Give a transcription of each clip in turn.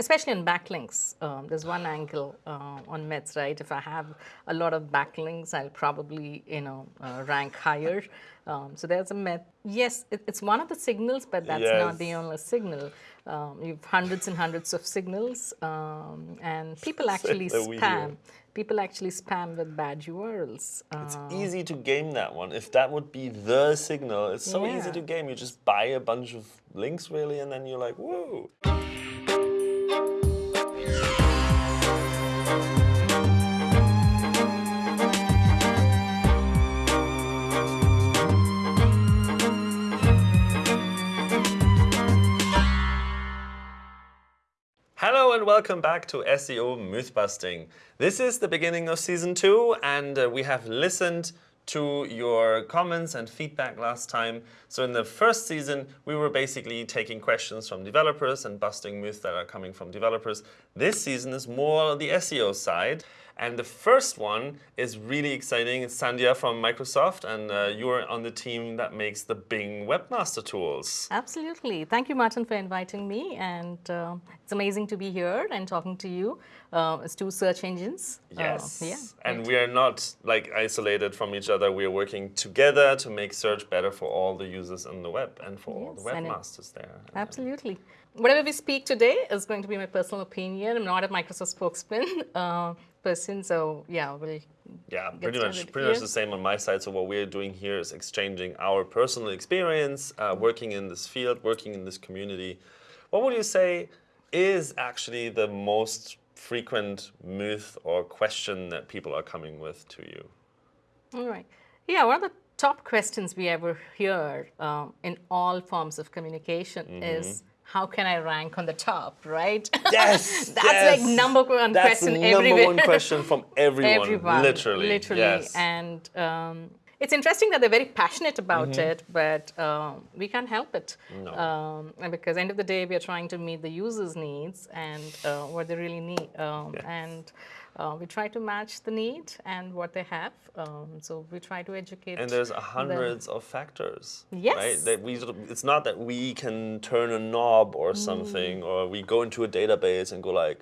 especially on backlinks. Um, there's one angle uh, on myths, right? If I have a lot of backlinks, I'll probably, you know, uh, rank higher. Um, so there's a myth. Yes, it, it's one of the signals, but that's not the only signal. Um, you've hundreds and hundreds of signals, um, and people actually spam. People actually spam with bad URLs. It's Uh, easy to game that one. If that would be the signal, it's so easy to game. You just buy a bunch of links, really, and then you're like, whoa. And welcome back to SEO Mythbusting. This is the beginning of season two, and uh, we have listened to your comments and feedback last time. So, in the first season, we were basically taking questions from developers and busting myths that are coming from developers. This season is more the SEO side. And the first one is really exciting. It's Sandhya from Microsoft, and uh, you're on the team that makes the Bing Webmaster Tools. Absolutely. Thank you, Martin, for inviting me. And uh, it's amazing to be here and talking to you. Uh, it's two search engines. Uh, Yes. yeah. And we are not like isolated from each other. We are working together to make search better for all the users on the web and for all the Yes, webmasters there. Absolutely. Whatever we speak today is going to be my personal opinion. I'm not a Microsoft spokesman uh, person, so yeah, we'll Yeah, pretty much, pretty much the same on my side. So what we're doing here is exchanging our personal experience, uh, working in this field, working in this community. What would you say is actually the most frequent myth or question that people are coming with to you? All right. Yeah, one of the top questions we ever hear um, in all forms of communication is how can I rank on the top, right? Yes, That's yes. like number one That's question number everywhere. one question from everyone, Everyone, literally. literally, yes. and um, it's interesting that they're very passionate about Mm-hmm. it, but um, we can't help it um, and because end of the day we are trying to meet the users' needs and uh, what they really need, um, and uh, we try to match the need and what they have. Um, so we try to educate. And there's a them. hundreds of factors. Right? Yes. That we it's not that we can turn a knob Mm. or something, or we go into a database and go like,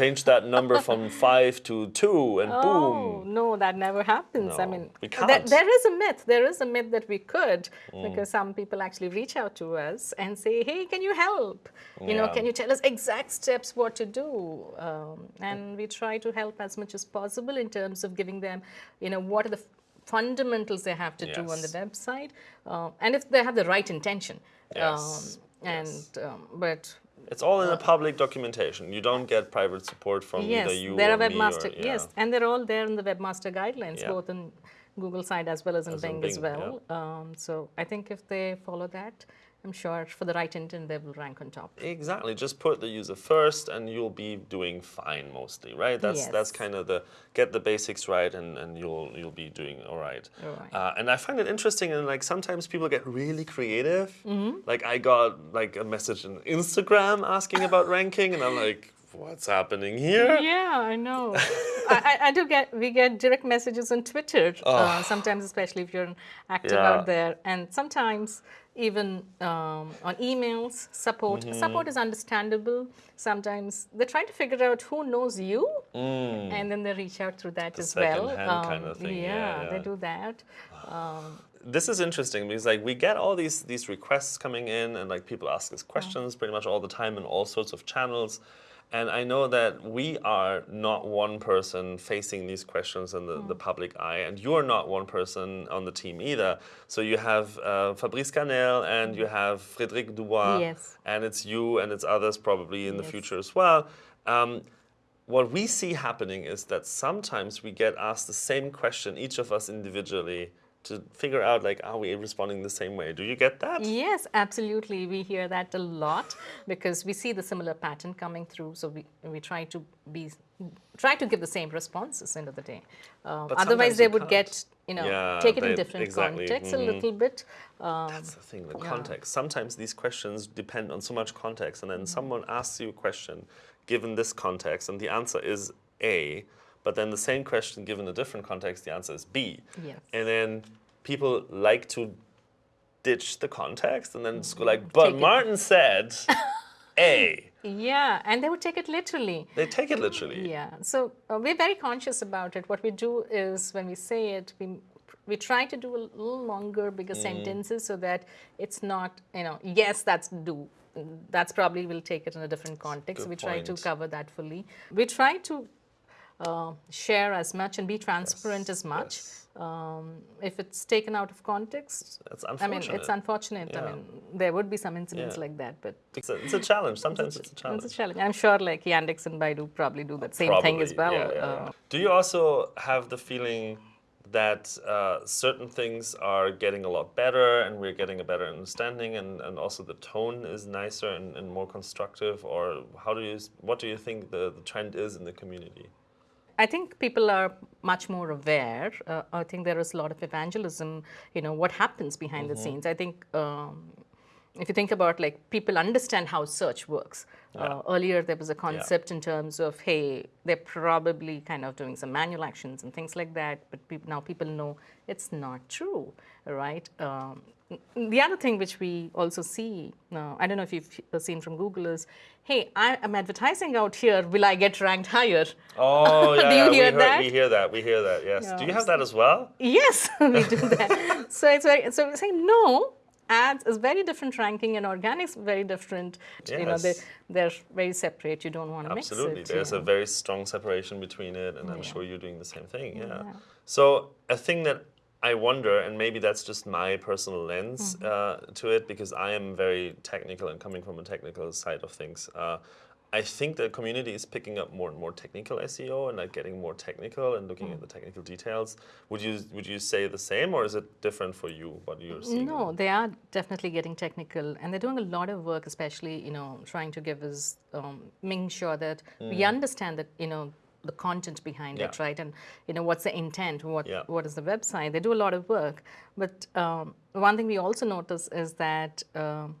change that number from five to two, and Oh boom. no, that never happens. I mean, we can't. there is a myth. There is a myth that we could, Mm. because some people actually reach out to us and say, "Hey, can you help? You know, can you tell us exact steps what to do?" Um, and we try to help as much as possible in terms of giving them, you know, what are the fundamentals they have to do on the website, uh, and if they have the right intention. Yes, Um, and um, but It's all in a public documentation. You don't get private support from Yes, either you there or are webmaster. or, yeah. Yes, and they're all there in the webmaster guidelines, Yeah. both in Google side as well as in As in Bing, as Bing, well. Um, so I think if they follow that, I'm sure for the right intent they will rank on top. Exactly. Just put the user first, and you'll be doing fine mostly, right? That's that's kind of the get the basics right, and, and you'll you'll be doing all right. All right. Uh, and I find it interesting, and like sometimes people get really creative. Mm-hmm. Like I got like a message on Instagram asking about ranking, and I'm like, what's happening here? Yeah, I know. I, I, I do get we get direct messages on Twitter uh, sometimes, especially if you're active Yeah. out there, and sometimes even um, on emails. Support Mm-hmm. support is understandable. Sometimes they're trying to figure out who knows you, and then they reach out through that as well. Mm. second-hand kind of thing, yeah, they yeah. do that. this is interesting because like we get all these these requests coming in and like people ask us questions pretty much all the time in all sorts of channels and i know that we are not one person facing these questions in the, the public eye and you're not one person on the team either. So you have uh, fabrice canel and you have frédéric dubois Yes. and it's you and it's others probably in the future as well. Um, what we see happening is that sometimes we get asked the same question, each of us individually, to figure out like, are we responding the same way? Do you get that? Yes, absolutely. We hear that a lot because we see the similar pattern coming through. So we, we try to be try to give the same responses end of the day. Um, But otherwise, they would can't. get you know Yeah, take it in different exactly, context a mhm. little bit. Um, That's the thing, the context. Sometimes these questions depend on so much context, and then someone asks you a question given this context, and the answer is A, but then the same question given a different context, the answer is B. Yes. And then people like to ditch the context and then just go like, but Take it. Martin said A. Yeah, and they would take it literally. They take it literally. Yeah, so uh, we're very conscious about it. What we do is when we say it, we we try to do a little longer, bigger Mm. sentences so that it's not, you know, yes, that's do. That's probably we'll take it in a different context. Good we try to cover that fully. We try to uh, share as much and be transparent as much. yes. Um, if it's taken out of context, I mean, it's unfortunate. Yeah. I mean, there would be some incidents Yeah. like that, but It's a, it's a challenge. Sometimes it's a challenge. it's a challenge. I'm sure like Yandex and Baidu probably do that same thing as well. Yeah, Uh, yeah. Do you also have the feeling that uh, certain things are getting a lot better and we're getting a better understanding and, and also the tone is nicer and, and more constructive or how do you what do you think the, the trend is in the community? I think people are much more aware. Uh, I think there is a lot of evangelism. You know what happens behind the scenes. I think um, if you think about like people understand how search works. Uh, earlier there was a concept in terms of hey they're probably kind of doing some manual actions and things like that. But peop now people know it's not true, right? Um, the other thing which we also see, uh, I don't know if you've seen from Google is, hey, I am advertising out here. Will I get ranked higher? Oh yeah, Do you we, hear heard- that? we hear that. We hear that. Yes. Do you have that as well? Yes, we do that. so it's very so we're saying no. Ads is very different ranking and organics very different. Yes. You know, they, they're very separate. You don't want to mix it. Absolutely. There's you a very strong separation between it, and I'm sure you're doing the same thing. Yeah. Yeah. So, a thing that I wonder, and maybe that's just my personal lens Mm-hmm. uh, to it, because I am very technical and coming from a technical side of things. Uh, I think the community is picking up more and more technical SEO and like getting more technical and looking Mm. at the technical details. Would you would you say the same, or is it different for you? What you're seeing? No, they are definitely getting technical, and they're doing a lot of work, especially you know trying to give us um, making sure that we understand that you know the content behind it, Mm. Right? And you know what's the intent, what Yeah. what is the website? They do a lot of work, but um, one thing we also notice is that. Um,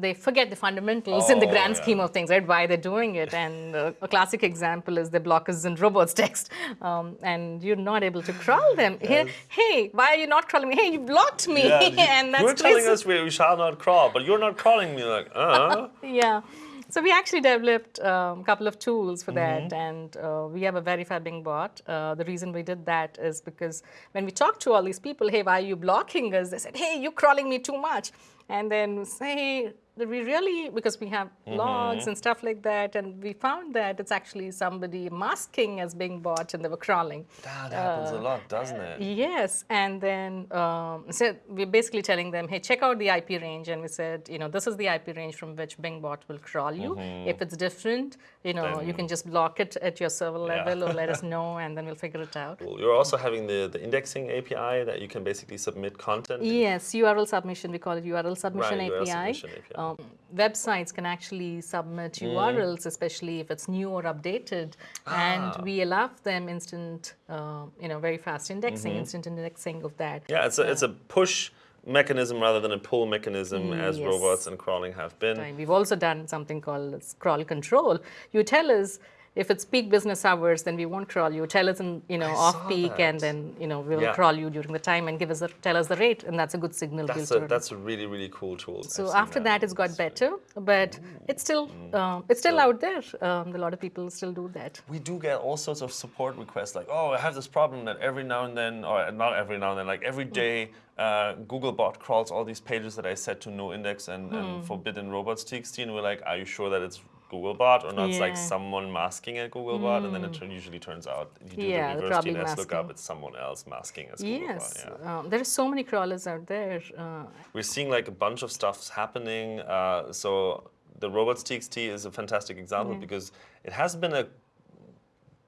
they forget the fundamentals in the Oh, grand yeah. scheme of things, right? Why they're doing it. And uh, a classic example is the blockers in robots text. Um, and you're not able to crawl them. Hey, hey, why are you not crawling me? Hey, you blocked me. Yeah, and that's you're telling us we, we shall not crawl, but you're not crawling me. Like, uh. Yeah. So we actually developed um, a couple of tools for Mm-hmm. that, and uh, we have a verify Bing bot. Uh, the reason we did that is because when we talked to all these people, hey, why are you blocking us? They said, hey, you're crawling me too much. And then say, hey, we really, because we have Mm-hmm. logs and stuff like that, and we found that it's actually somebody masking as Bing bot and they were crawling. that happens a lot, doesn't it? Yes, and then um, so we're basically telling them, hey, check out the IP range, and we said, you know, this is the IP range from which Bingbot will crawl you. If it's different, you know, you Mm-hmm. Can just block it at your server Yeah. level or let us know, and then we'll figure it out. Cool. You're also having the, the indexing API that you can basically submit content. Yes, URL submission, we call it URL submission Right, URL API. submission API. Um, websites can actually submit Mm. URLs, especially if it's new or updated, and Ah. we allow them instant, uh, you know, very fast indexing, Mm-hmm. instant indexing of that. Yeah, it's a, it's a push mechanism rather than a pull mechanism as robots and crawling have been. time. We've also done something called crawl control. You tell us if it's peak business hours, then we won't crawl you. Tell us in you know I off peak, and then you know we'll Yeah. crawl you during the time and give us the, tell us the rate, and that's a good signal. That's a, that's a really, really cool tool. So after that, one. it's got better, but it's still um, it's still out there. Um, a lot of people still do that. We do get all sorts of support requests like, oh, I have this problem that every now and then, or not every now and then, like every day, uh, Googlebot crawls all these pages that I set to no index and, Hmm. and forbidden robots TXT, and we're like, are you sure that it's Googlebot or not? It's like someone masking a Googlebot, and then it usually turns out you do Yeah, the reverse DNS masking. lookup, it's someone else masking as Googlebot. Yes, Yeah. um, there are so many crawlers out there. Uh, We're seeing like a bunch of stuff's happening. Uh, so the robots.txt is a fantastic example because it has been a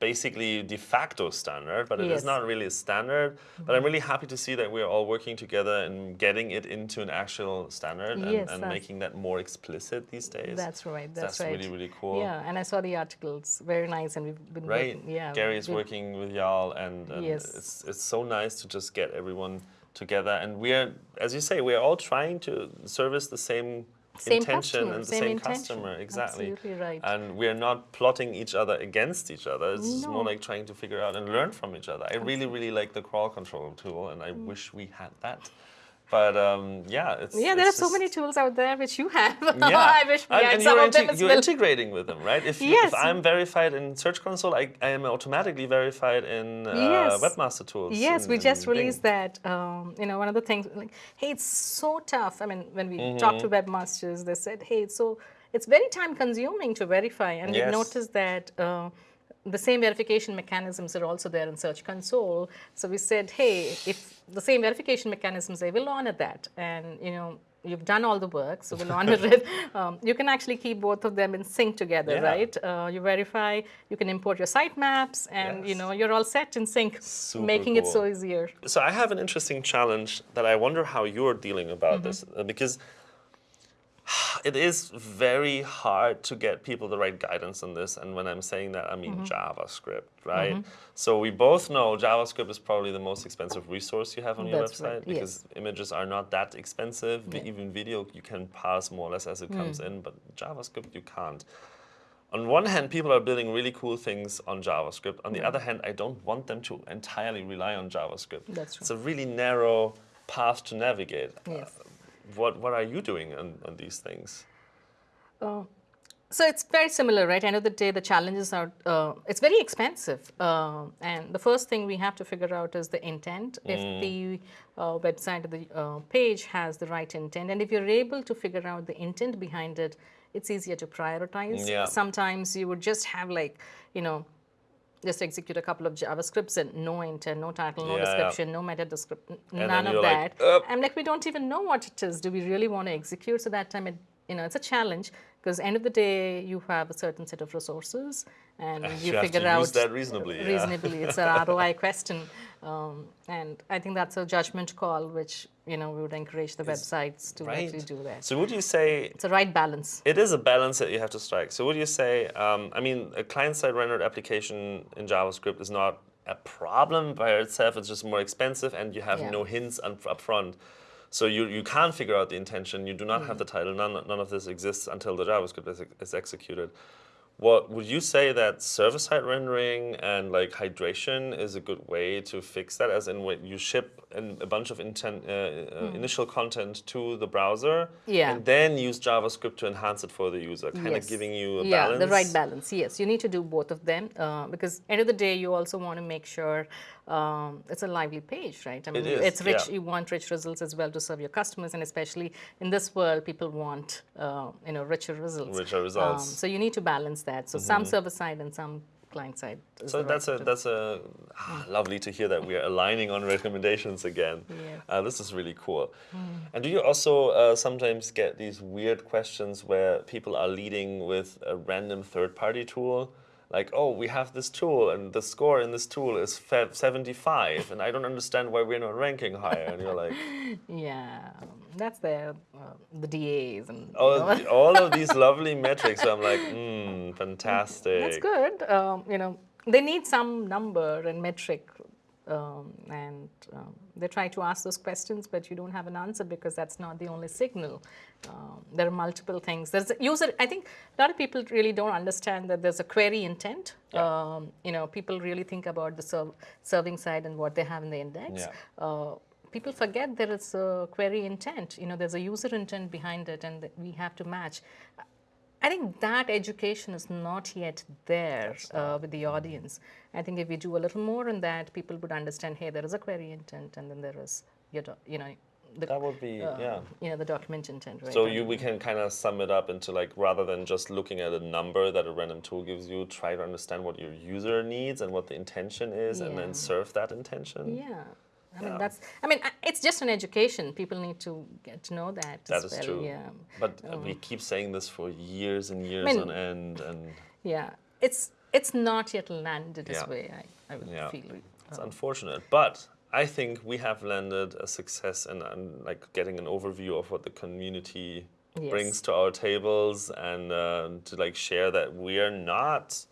basically de facto standard, but it is Yes. Mm-hmm. not really a standard. But I'm really happy to see that we're all working together and getting it into an actual standard and, Yes, and making that more explicit these days. that's right. That's, That's right. really, really cool. Yeah, and I saw the articles. Very nice, and we've been Right. working- yeah, Gary is working with y'all, and, and Yes. it's it's so nice to just get everyone together. And we're, as you say, we're all trying to service the same, Same intention customer, and the same same, customer. Exactly. Absolutely right. And we're not plotting each other against each other. It's just more like trying to figure out and learn from each other. I really, really like the crawl control tool, and I mm. wish we had that. But um, yeah, it's Yeah, there are it's so many tools out there which you have. Yeah, I wish we and, had and some you're, of them as you're well. integrating with them, right? If, you, Yes. if I'm verified in Search Console, I, I am automatically verified in uh, Yes. Webmaster Tools. Yes, in- we just Bing. released that. Um, you know, one of the things like, hey, it's so tough. I mean, when we talked to Mm-hmm. webmasters, they said, hey, it's so it's very time consuming to verify, and Yes. we noticed that. Uh, the same verification mechanisms are also there in Search Console. So we said, hey, if the same verification mechanisms, they will honor that. And you know, you've done all the work, so we'll honor it. Um, you can actually keep both of them in sync together, Yeah. right? Uh, you verify, you can import your sitemaps, and you know, you're all set in sync, Super making it so easier. So I have an interesting challenge that I wonder how you're dealing about Mm-hmm. this uh, because it is very hard to get people the right guidance on this. And when I'm saying that, I mean Mm-hmm. JavaScript, right? So we both know JavaScript is probably the most expensive resource you have on your That's website right, because images are not that expensive. Yeah. Even video you can parse more or less as it comes Mm. in, but JavaScript you can't. On one hand, people are building really cool things on JavaScript. On the other hand, I don't want them to entirely rely on JavaScript. That's true. It's a really narrow path to navigate. Yes. Uh, what what are you doing on, on these things? So it's very similar, right? End of the day, the challenges are, uh, it's very expensive. Uh, and the first thing we have to figure out is the intent. If the uh, website or the uh, page has the right intent, and if you're able to figure out the intent behind it, it's easier to prioritize. Yeah. Sometimes you would just have like, you know, just execute a couple of JavaScripts and no intent, no title, no Yeah, yeah. description, no meta description, none of like, that. "Up." I'm like, we don't even know what it is. Do we really want to execute? So that time, it, you know, it's a challenge because end of the day, you have a certain set of resources and you, You figure out use that reasonably, yeah. Reasonably, it's an ROI question, um, and I think that's a judgment call, which you know we would encourage the websites to Right. actually do that. So would you say It's a right balance. it is a balance that you have to strike? So would you say, um, I mean, a client-side rendered application in JavaScript is not a problem by itself. It's just more expensive, and you have Yeah. no hints up front. So you, you can't figure out the intention. You do not Mm. have the title. None, none of this exists until the JavaScript is, is executed. What would you say that server-side rendering and like hydration is a good way to fix that? As in, when you ship an, a bunch of intent, uh, uh, initial content to the browser, Hmm. Yeah. and then use JavaScript to enhance it for the user, kind of giving you a yeah, balance. the right balance. Yes, you need to do both of them uh, because end of the day, you also want to make sure um, it's a lively page, right? I mean, is, it's rich. yeah. You want rich results as well to serve your customers, and especially in this world, people want uh, you know richer results. Richer results. Mm-hmm. Um, so you need to balance that. So some server side and some client side. So the right that's a that's a ah, lovely to hear that we are aligning on recommendations again. Yeah. Uh, this is really cool. And do you also uh, sometimes get these weird questions where people are leading with a random third-party tool? Like, oh, we have this tool, and the score in this tool is 75, and I don't understand why we're not ranking higher. And you're like, Yeah, that's the uh, the DAs and you all, know. all of these lovely metrics. I'm like, hmm, fantastic. That's good. Um, you know, they need some number and metric, um, and um, they try to ask those questions, but you don't have an answer because that's not the only signal. Um, there are multiple things. There's a user. I think a lot of people really don't understand that there's a query intent. Um, you know, people really think about the serv- serving side and what they have in the index. Yeah. Uh, people forget there is a query intent. You know, there's a user intent behind it, and we have to match. I think that education is not yet there uh, with the audience. I think if we do a little more on that, people would understand. Hey, there is a query intent, and then there is your, you know, the That would be, uh, yeah. you know, the document intent. Right? So you we can kind of sum it up into like rather than just looking at a number that a random tool gives you, try to understand what your user needs and what the intention is, and then serve that intention. Yeah. I Yeah. mean that's. I mean, it's just an education. People need to get to know that. That is well. true. Yeah. But uh, we keep saying this for years and years mean- on end, and Yeah. It's it's not yet landed this Yeah. way. I, I would Yeah. feel. it's unfortunate. But I think we have landed a success in, in like getting an overview of what the community Yes. brings to our tables, and uh, to like share that we are not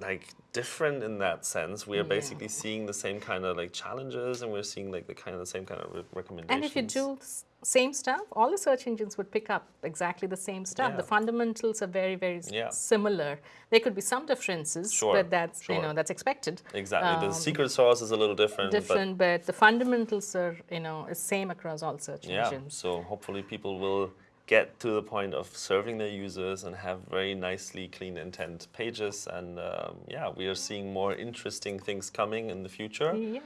like different in that sense. We are basically seeing the same kind of like challenges, and we're seeing like the kind of the same kind of re- recommendations. And if you do the same stuff, all the search engines would pick up exactly the same stuff. The fundamentals are very, very Yeah. similar. There could be some differences, Sure, but that's you know that's expected. exactly the um, secret sauce is a little different, Different, but, the fundamentals are you know is same across all search but yeah. engines. So hopefully people will get to the point of serving their users and have very nicely clean intent pages. And um, yeah, we are seeing more interesting things coming in the future. Yes.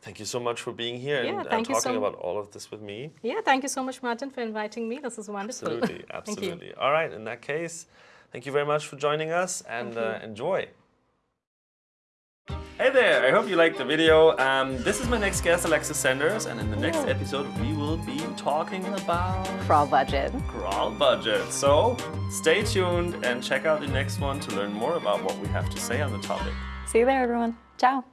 Thank you so much for being here Yeah, and, and talking so- about all of this with me. Yeah. Thank you so much, Martin, for inviting me. This is wonderful. Absolutely, absolutely. All right, in that case, thank you very much for joining us and uh, enjoy. Hey there, I hope you liked the video. Um, this is my next guest, Alexis Sanders, and in the next episode, we will be talking about Crawl budget. crawl budget. So stay tuned and check out the next one to learn more about what we have to say on the topic. See you there, everyone. Ciao.